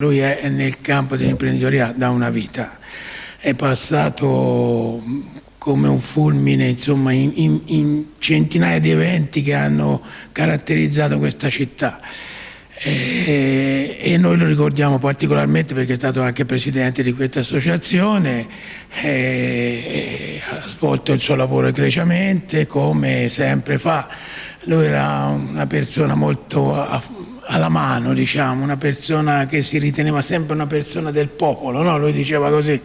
Lui è nel campo dell'imprenditoria da una vita, è passato come un fulmine insomma, in, in, in, centinaia di eventi che hanno caratterizzato questa città. E, e, noi lo ricordiamo particolarmente perché è stato anche presidente di questa associazione, e, ha svolto il suo lavoro egregiamente come sempre fa. Lui era una persona molto alla mano, diciamo, una persona che si riteneva sempre una persona del popolo, no? lui diceva così.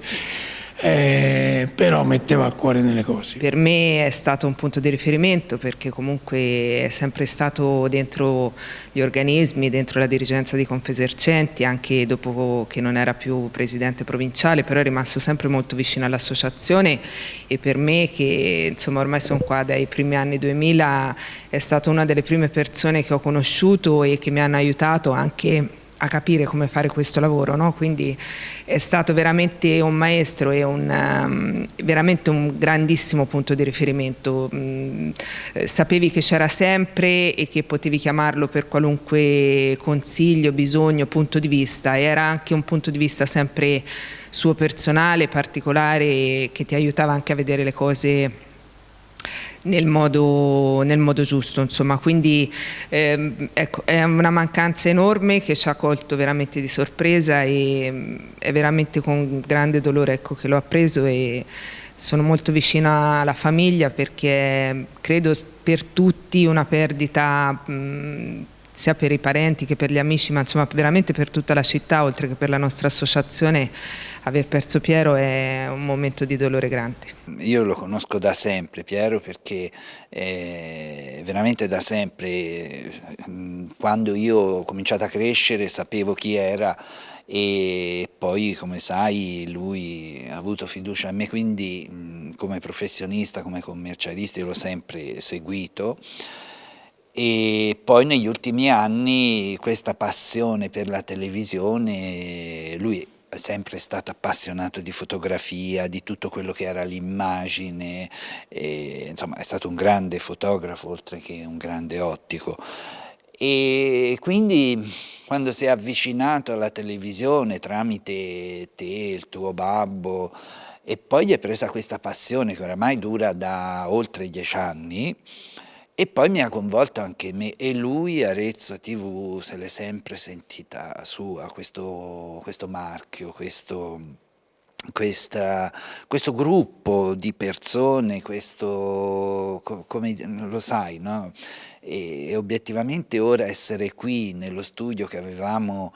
Eh, però metteva a cuore nelle cose. Per me è stato un punto di riferimento perché comunque è sempre stato dentro gli organismi, dentro la dirigenza di Confesercenti, anche dopo che non era più presidente provinciale, però è rimasto sempre molto vicino all'associazione e per me che insomma ormai sono qua dai primi anni 2000 è stata una delle prime persone che ho conosciuto e che mi hanno aiutato anche a capire come fare questo lavoro, no? quindi è stato veramente un maestro e un, um, veramente un grandissimo punto di riferimento, mm, eh, sapevi che c'era sempre e che potevi chiamarlo per qualunque consiglio, bisogno, punto di vista era anche un punto di vista sempre suo personale, particolare che ti aiutava anche a vedere le cose nel modo, nel modo giusto, insomma, quindi ehm, ecco, è una mancanza enorme che ci ha colto veramente di sorpresa e è veramente con grande dolore ecco, che l'ho appreso e sono molto vicina alla famiglia perché credo per tutti una perdita mh, sia per i parenti che per gli amici, ma insomma veramente per tutta la città, oltre che per la nostra associazione, aver perso Piero è un momento di dolore grande. Io lo conosco da sempre Piero perché eh, veramente da sempre, quando io ho cominciato a crescere sapevo chi era e poi come sai lui ha avuto fiducia in me quindi come professionista, come commercialista io l'ho sempre seguito e poi negli ultimi anni questa passione per la televisione, lui è sempre stato appassionato di fotografia, di tutto quello che era l'immagine, insomma è stato un grande fotografo oltre che un grande ottico. E quindi quando si è avvicinato alla televisione tramite te, il tuo babbo e poi gli è presa questa passione che oramai dura da oltre dieci anni e poi mi ha coinvolto anche me e lui Arezzo TV se l'è sempre sentita sua, questo, questo marchio, questo, questa, questo gruppo di persone, questo, come lo sai, no? e, e obiettivamente ora essere qui nello studio che avevamo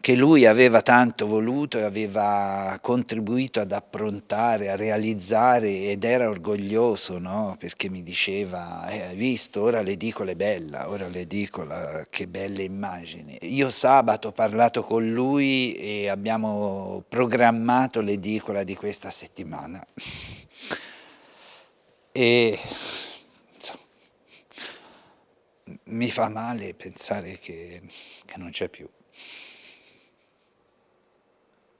che lui aveva tanto voluto e aveva contribuito ad approntare, a realizzare ed era orgoglioso no? perché mi diceva, eh, hai visto, ora l'edicola è bella, ora l'edicola, che belle immagini. Io sabato ho parlato con lui e abbiamo programmato l'edicola di questa settimana. E insomma, mi fa male pensare che, che non c'è più.